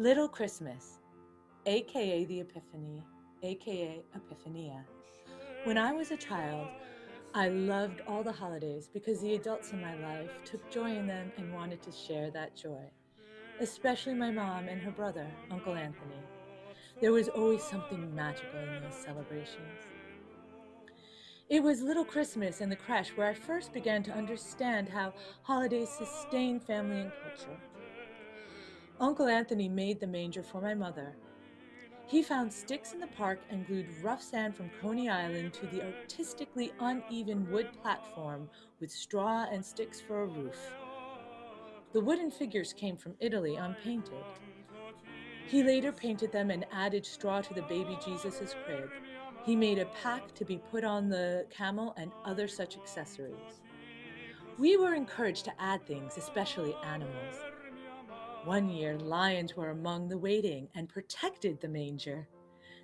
Little Christmas, aka the Epiphany, aka Epiphania. When I was a child, I loved all the holidays because the adults in my life took joy in them and wanted to share that joy, especially my mom and her brother, Uncle Anthony. There was always something magical in those celebrations. It was Little Christmas in the creche where I first began to understand how holidays sustain family and culture. Uncle Anthony made the manger for my mother. He found sticks in the park and glued rough sand from Coney Island to the artistically uneven wood platform with straw and sticks for a roof. The wooden figures came from Italy unpainted. He later painted them and added straw to the baby Jesus' crib. He made a pack to be put on the camel and other such accessories. We were encouraged to add things, especially animals. One year, lions were among the waiting and protected the manger.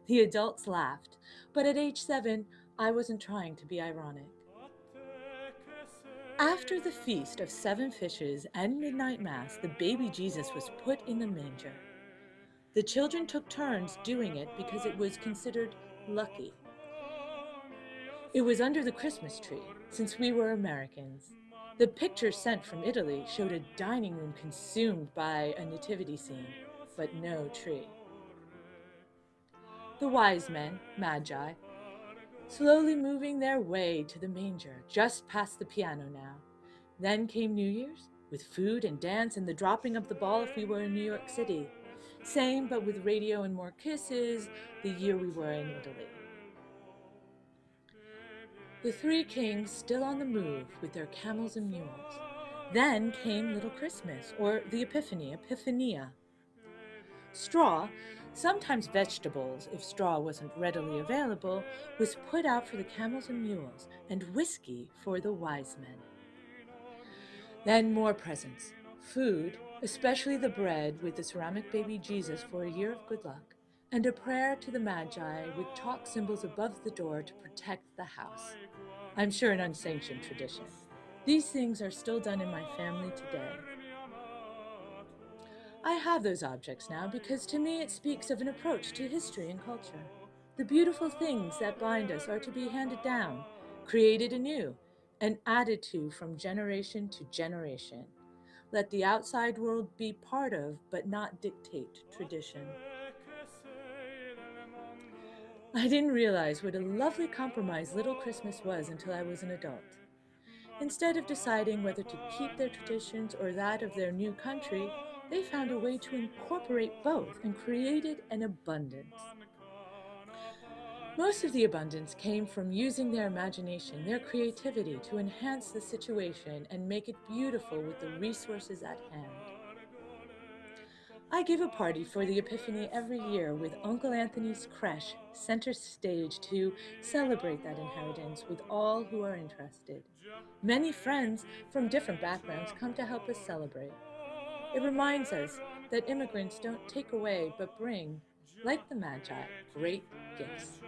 The adults laughed, but at age seven, I wasn't trying to be ironic. After the feast of seven fishes and midnight mass, the baby Jesus was put in the manger. The children took turns doing it because it was considered lucky. It was under the Christmas tree, since we were Americans. The picture sent from Italy showed a dining room consumed by a nativity scene, but no tree. The wise men, magi, slowly moving their way to the manger, just past the piano now. Then came New Year's, with food and dance and the dropping of the ball if we were in New York City. Same, but with radio and more kisses, the year we were in Italy. The three kings still on the move with their camels and mules. Then came Little Christmas, or the Epiphany, Epiphania. Straw, sometimes vegetables if straw wasn't readily available, was put out for the camels and mules, and whiskey for the wise men. Then more presents, food, especially the bread with the ceramic baby Jesus for a year of good luck, and a prayer to the Magi with chalk symbols above the door to protect the house. I'm sure an unsanctioned tradition. These things are still done in my family today. I have those objects now because to me it speaks of an approach to history and culture. The beautiful things that bind us are to be handed down, created anew, and added to from generation to generation. Let the outside world be part of, but not dictate, tradition. I didn't realize what a lovely compromise Little Christmas was until I was an adult. Instead of deciding whether to keep their traditions or that of their new country, they found a way to incorporate both and created an abundance. Most of the abundance came from using their imagination, their creativity to enhance the situation and make it beautiful with the resources at hand. I give a party for the Epiphany every year with Uncle Anthony's creche center stage to celebrate that inheritance with all who are interested. Many friends from different backgrounds come to help us celebrate. It reminds us that immigrants don't take away but bring, like the Magi, great gifts.